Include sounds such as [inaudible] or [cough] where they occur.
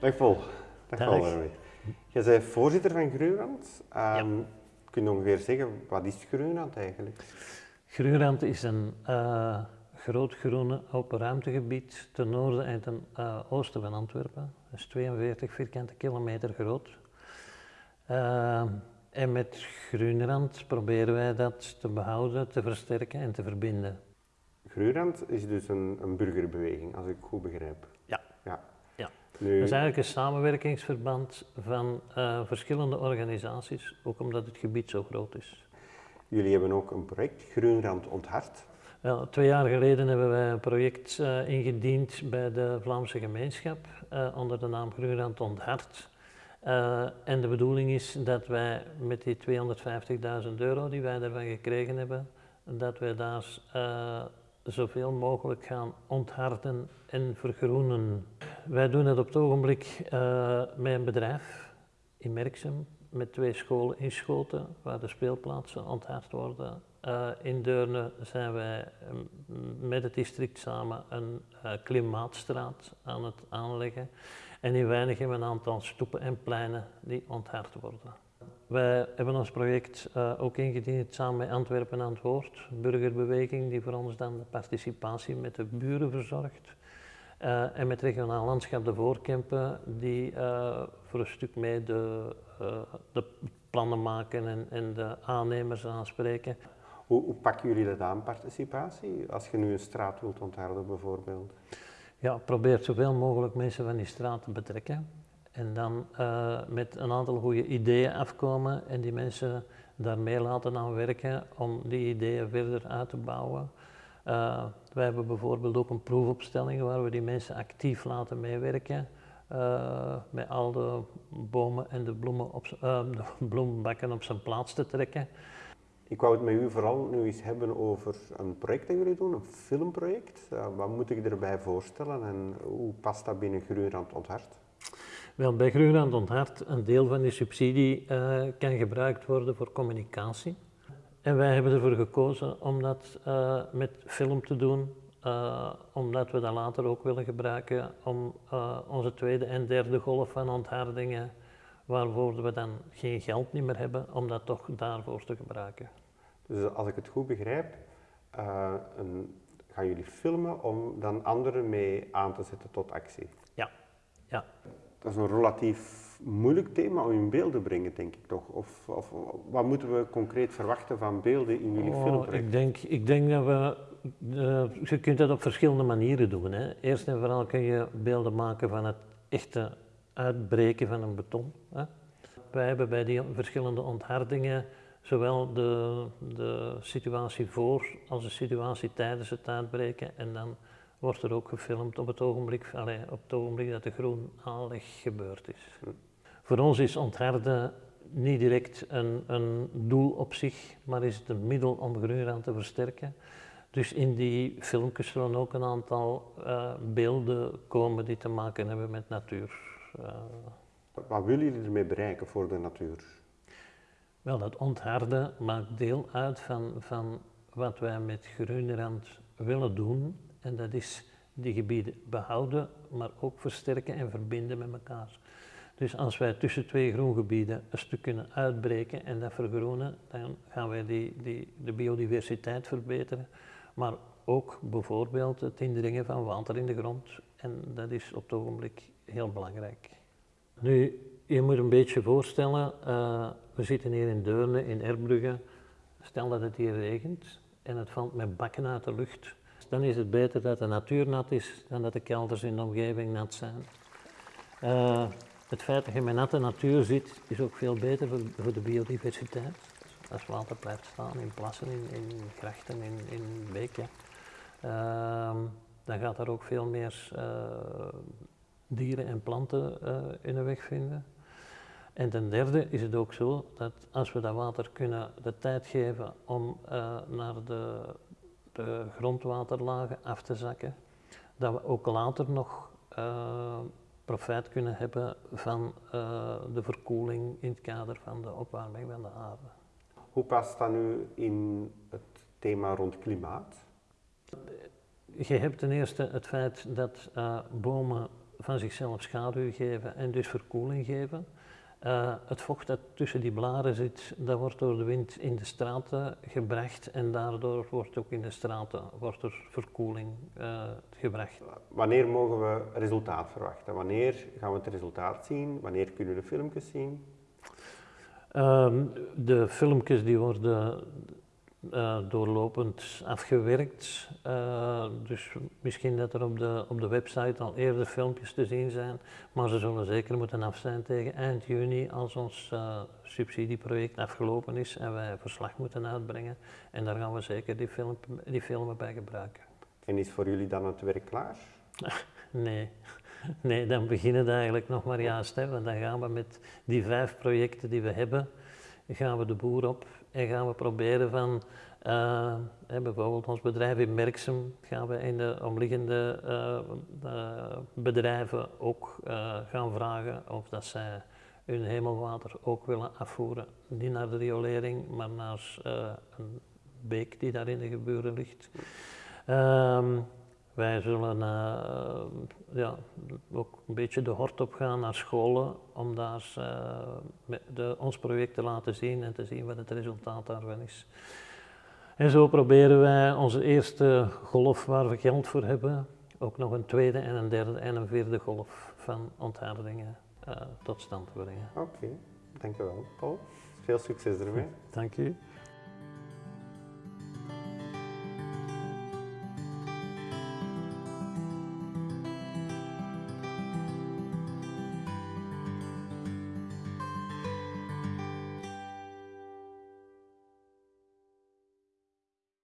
Dag Paul. Dag, Dag. Paul. Jij bent voorzitter van Groenrand. Ehm, Kun je ongeveer zeggen, wat is Groenrand eigenlijk? Groenrand is een eh, groot groene open ruimtegebied ten noorden en ten eh, oosten van Antwerpen. Dat is 42 vierkante kilometer groot. Eh, en met Groenrand proberen wij dat te behouden, te versterken en te verbinden. Groenrand is dus een, een burgerbeweging, als ik goed begrijp. Ja. ja. Ja. Nu, Dat is eigenlijk een samenwerkingsverband van eh, verschillende organisaties, ook omdat het gebied zo groot is. Jullie hebben ook een project, Groenrand Onthart. Wel, twee jaar geleden hebben wij een project eh, ingediend bij de Vlaamse gemeenschap eh, onder de naam Groenland Onthart. En de bedoeling is dat wij met die 250.000 euro die wij daarvan gekregen hebben, dat wij daar zoveel mogelijk gaan ontharten en vergroenen. Wij doen het op het ogenblik eh, met een bedrijf in Merksem, met twee scholen in Schoten, waar de speelplaatsen onthard worden. Eh, in Deurne zijn wij mm, met het district samen een eh, klimaatstraat aan het aanleggen. En in Weinig hebben we een aantal stoepen en pleinen die onthard worden. Wij hebben ons project ook ingediend samen met Antwerpen aan het Woord, burgerbeweging die voor ons dan de participatie met de buren verzorgt. Eh, en met regionaal landschap de Voorkempen, die eh, voor een stuk mee de, eh, de plannen maken en, en de aannemers aanspreken. Hoe, hoe pakken jullie dat aan, participatie? Als je nu een straat wilt ontharden bijvoorbeeld. Ja, probeer zoveel mogelijk mensen van die straat te betrekken. En dan met een aantal goede ideeën afkomen en die mensen daarmee laten aan werken om die ideeën verder uit te bouwen. Wij hebben bijvoorbeeld ook een proefopstelling waar we die mensen actief laten meewerken. eh, met al de bomen en de, bloemen op, eh, de [laughs] bloembakken op zijn plaats te trekken. Ik wou het met u vooral nu eens hebben over een project dat jullie doen, een filmproject. Eh, wat moet ik erbij voorstellen en hoe past dat binnen Groenrand Onthart? Wel, bij Groenland Onthart, een deel van die subsidie kan gebruikt worden voor communicatie. En wij hebben ervoor gekozen om dat eh, met film te doen, eh, omdat we dat later ook willen gebruiken om eh, onze tweede en derde golf van onthardingen, waarvoor we dan geen geld niet meer hebben, om dat toch daarvoor te gebruiken. Dus als ik het goed begrijp, een, gaan jullie filmen om dan anderen mee aan te zetten tot actie? Ja, ja. Dat is een relatief moeilijk thema om in beeld te brengen, denk ik toch? Of, of wat moeten we concreet verwachten van beelden in jullie Oh, filmproject? ik, denk, ik denk dat we. eh, je kunt dat op verschillende manieren doen. Hè. Eerst en vooral kun je beelden maken van het echte uitbreken van een beton. Hè. Wij hebben bij die verschillende onthardingen zowel de, de situatie voor als de situatie tijdens het uitbreken. En dan wordt er ook gefilmd op het ogenblik, allee, op het ogenblik dat de groen aanleg gebeurd is. Voor ons is ontharden niet direct een, een doel op zich, maar is het een middel om Groenland te versterken. Dus in die filmpjes zullen ook een aantal eh, beelden komen die te maken hebben met natuur. Eh, Wat willen jullie ermee bereiken voor de natuur? wel, dat ontharden maakt deel uit van, van wat wij met Groenland willen doen. En dat is die gebieden behouden, maar ook versterken en verbinden met elkaar. Dus als wij tussen twee groengebieden een stuk kunnen uitbreken en dat vergroenen, dan gaan wij die, die, de biodiversiteit verbeteren. Maar ook bijvoorbeeld het indringen van water in de grond. En dat is op het ogenblik heel belangrijk. Nu, je moet een beetje voorstellen, eh, we zitten hier in Deurne, in Erbrugge. Stel dat het hier regent en het valt met bakken uit de lucht. Dan is het beter dat de natuur nat is dan dat de kelders in de omgeving nat zijn. Eh, het feit dat je met natte natuur zit, is ook veel beter voor, de biodiversiteit. Als water blijft staan in plassen, in, in grachten, in, in beken, ehm, dan gaat er ook veel meer eh, dieren en planten eh, in de weg vinden. En ten derde is het ook zo dat als we dat water kunnen de tijd geven om eh, naar de, de grondwaterlagen af te zakken, dat we ook later nog profijt kunnen hebben van eh, de verkoeling in het kader van de opwarming van de aarde. Hoe past dat nu in het thema rond klimaat? Je hebt ten eerste het feit dat eh, bomen van zichzelf schaduw geven en dus verkoeling geven. Uh, het vocht dat tussen die blaren zit, dat wordt door de wind in de straten gebracht en daardoor wordt ook in de straten wordt er verkoeling uh, gebracht. Wanneer mogen we resultaat verwachten? Wanneer gaan we het resultaat zien? Wanneer kunnen we de filmpjes zien? Um, de filmpjes die worden uh, doorlopend afgewerkt. Uh, dus misschien dat er op de, op de website al eerder filmpjes te zien zijn, maar ze zullen zeker moeten af zijn tegen eind juni als ons uh, subsidieproject afgelopen is en wij verslag moeten uitbrengen. En daar gaan we zeker die, film, die filmen bij gebruiken. En is voor jullie dan het werk klaar? [laughs] nee. Nee, dan beginnen we eigenlijk nog maar juist. Hè, want dan gaan we met die vijf projecten die we hebben, gaan we de boer op en gaan we proberen van, uh, bijvoorbeeld ons bedrijf in Merksem, gaan we in de omliggende uh, bedrijven ook gaan vragen of dat zij hun hemelwater ook willen afvoeren. Niet naar de riolering, maar naar een beek die daar in de geburen ligt. Um, wij zullen ja, ook een beetje de hort op gaan naar scholen om daar uh, de, ons project te laten zien en te zien wat het resultaat daarvan is. En zo proberen wij onze eerste golf waar we geld voor hebben, ook nog een tweede en een derde en een vierde golf van onthardingen uh, tot stand te brengen. Oké, okay. dankjewel Paul. Veel succes ermee. Dank u.